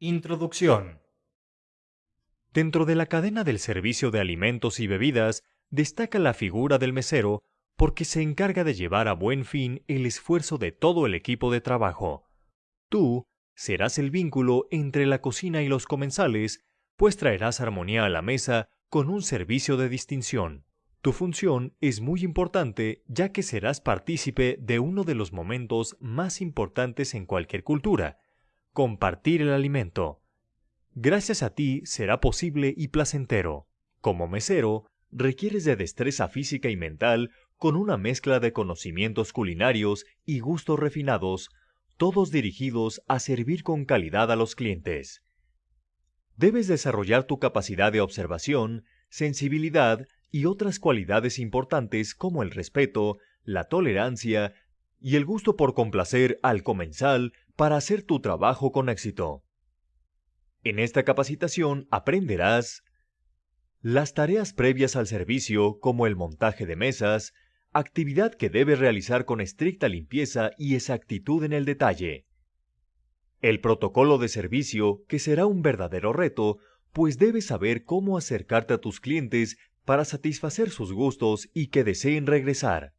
Introducción. Dentro de la cadena del servicio de alimentos y bebidas destaca la figura del mesero porque se encarga de llevar a buen fin el esfuerzo de todo el equipo de trabajo. Tú serás el vínculo entre la cocina y los comensales, pues traerás armonía a la mesa con un servicio de distinción. Tu función es muy importante ya que serás partícipe de uno de los momentos más importantes en cualquier cultura, compartir el alimento. Gracias a ti será posible y placentero. Como mesero, requieres de destreza física y mental con una mezcla de conocimientos culinarios y gustos refinados, todos dirigidos a servir con calidad a los clientes. Debes desarrollar tu capacidad de observación, sensibilidad y otras cualidades importantes como el respeto, la tolerancia y el gusto por complacer al comensal para hacer tu trabajo con éxito. En esta capacitación aprenderás las tareas previas al servicio como el montaje de mesas, actividad que debes realizar con estricta limpieza y exactitud en el detalle. El protocolo de servicio, que será un verdadero reto, pues debes saber cómo acercarte a tus clientes para satisfacer sus gustos y que deseen regresar.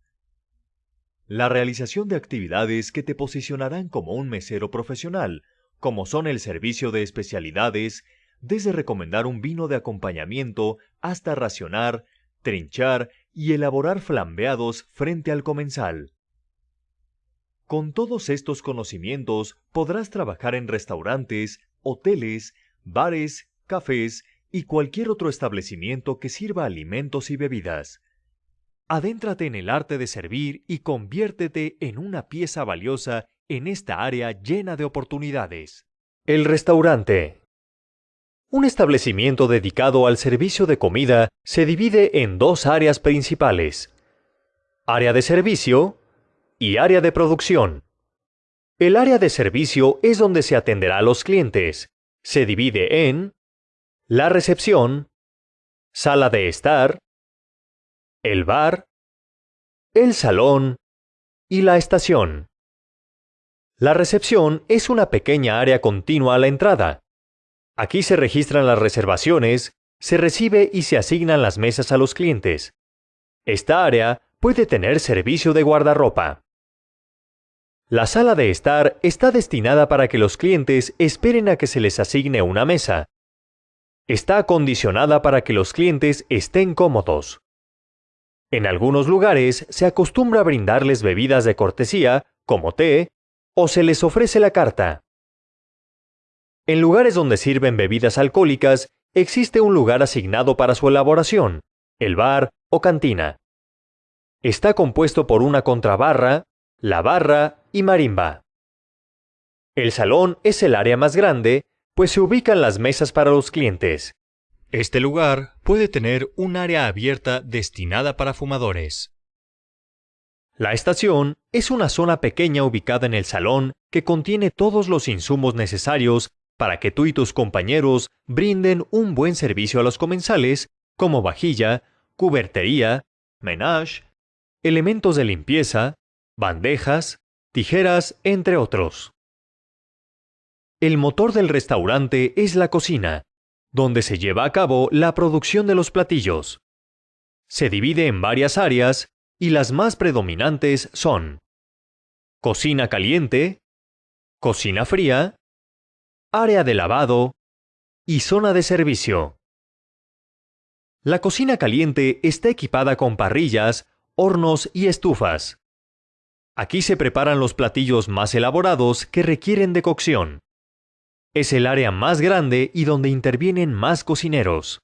La realización de actividades que te posicionarán como un mesero profesional, como son el servicio de especialidades, desde recomendar un vino de acompañamiento hasta racionar, trinchar y elaborar flambeados frente al comensal. Con todos estos conocimientos podrás trabajar en restaurantes, hoteles, bares, cafés y cualquier otro establecimiento que sirva alimentos y bebidas. Adéntrate en el arte de servir y conviértete en una pieza valiosa en esta área llena de oportunidades. El restaurante. Un establecimiento dedicado al servicio de comida se divide en dos áreas principales. Área de servicio y área de producción. El área de servicio es donde se atenderá a los clientes. Se divide en la recepción, sala de estar, el bar, el salón y la estación. La recepción es una pequeña área continua a la entrada. Aquí se registran las reservaciones, se recibe y se asignan las mesas a los clientes. Esta área puede tener servicio de guardarropa. La sala de estar está destinada para que los clientes esperen a que se les asigne una mesa. Está acondicionada para que los clientes estén cómodos. En algunos lugares se acostumbra a brindarles bebidas de cortesía, como té, o se les ofrece la carta. En lugares donde sirven bebidas alcohólicas, existe un lugar asignado para su elaboración, el bar o cantina. Está compuesto por una contrabarra, la barra y marimba. El salón es el área más grande, pues se ubican las mesas para los clientes. Este lugar puede tener un área abierta destinada para fumadores. La estación es una zona pequeña ubicada en el salón que contiene todos los insumos necesarios para que tú y tus compañeros brinden un buen servicio a los comensales, como vajilla, cubertería, menage, elementos de limpieza, bandejas, tijeras, entre otros. El motor del restaurante es la cocina, donde se lleva a cabo la producción de los platillos. Se divide en varias áreas y las más predominantes son cocina caliente, cocina fría, área de lavado y zona de servicio. La cocina caliente está equipada con parrillas, hornos y estufas. Aquí se preparan los platillos más elaborados que requieren de cocción. Es el área más grande y donde intervienen más cocineros.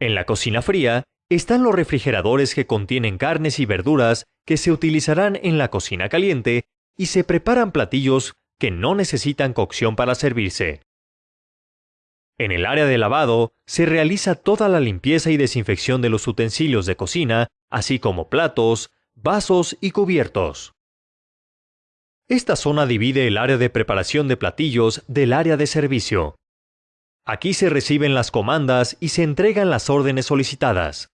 En la cocina fría están los refrigeradores que contienen carnes y verduras que se utilizarán en la cocina caliente y se preparan platillos que no necesitan cocción para servirse. En el área de lavado se realiza toda la limpieza y desinfección de los utensilios de cocina, así como platos, vasos y cubiertos. Esta zona divide el área de preparación de platillos del área de servicio. Aquí se reciben las comandas y se entregan las órdenes solicitadas.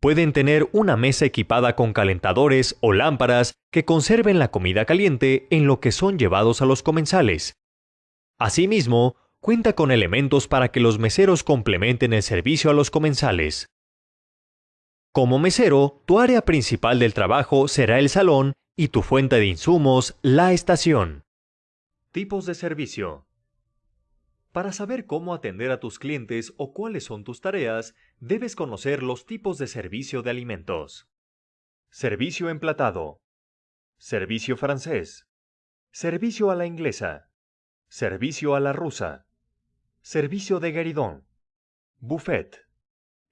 Pueden tener una mesa equipada con calentadores o lámparas que conserven la comida caliente en lo que son llevados a los comensales, Asimismo, cuenta con elementos para que los meseros complementen el servicio a los comensales. Como mesero, tu área principal del trabajo será el salón y tu fuente de insumos, la estación. Tipos de servicio. Para saber cómo atender a tus clientes o cuáles son tus tareas, debes conocer los tipos de servicio de alimentos. Servicio emplatado. Servicio francés. Servicio a la inglesa. Servicio a la rusa. Servicio de gueridón. Buffet.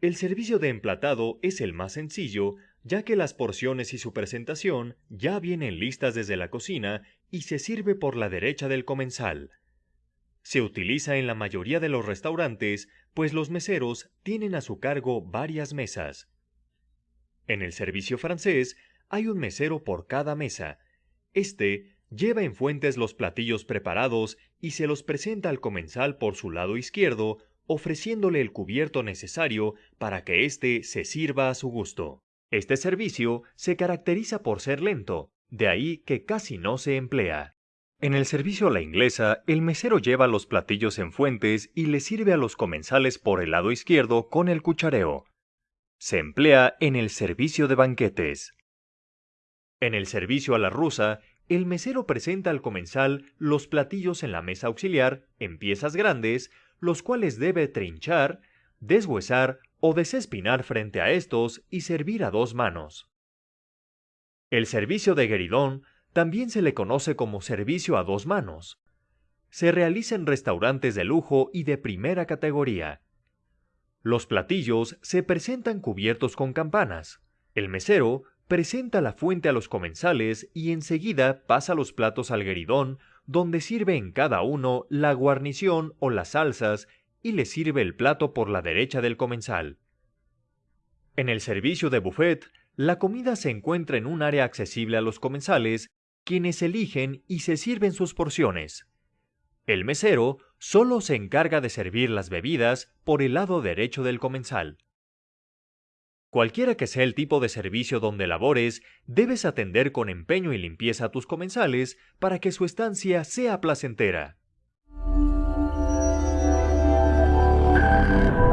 El servicio de emplatado es el más sencillo, ya que las porciones y su presentación ya vienen listas desde la cocina y se sirve por la derecha del comensal. Se utiliza en la mayoría de los restaurantes, pues los meseros tienen a su cargo varias mesas. En el servicio francés hay un mesero por cada mesa. Este lleva en fuentes los platillos preparados y se los presenta al comensal por su lado izquierdo, ofreciéndole el cubierto necesario para que éste se sirva a su gusto. Este servicio se caracteriza por ser lento, de ahí que casi no se emplea. En el servicio a la inglesa, el mesero lleva los platillos en fuentes y le sirve a los comensales por el lado izquierdo con el cuchareo. Se emplea en el servicio de banquetes. En el servicio a la rusa, el mesero presenta al comensal los platillos en la mesa auxiliar en piezas grandes, los cuales debe trinchar, deshuesar o desespinar frente a estos y servir a dos manos. El servicio de gueridón también se le conoce como servicio a dos manos. Se realiza en restaurantes de lujo y de primera categoría. Los platillos se presentan cubiertos con campanas. El mesero presenta la fuente a los comensales y enseguida pasa los platos al gueridón, donde sirve en cada uno la guarnición o las salsas y le sirve el plato por la derecha del comensal. En el servicio de buffet, la comida se encuentra en un área accesible a los comensales quienes eligen y se sirven sus porciones. El mesero solo se encarga de servir las bebidas por el lado derecho del comensal. Cualquiera que sea el tipo de servicio donde labores, debes atender con empeño y limpieza a tus comensales para que su estancia sea placentera. thank you.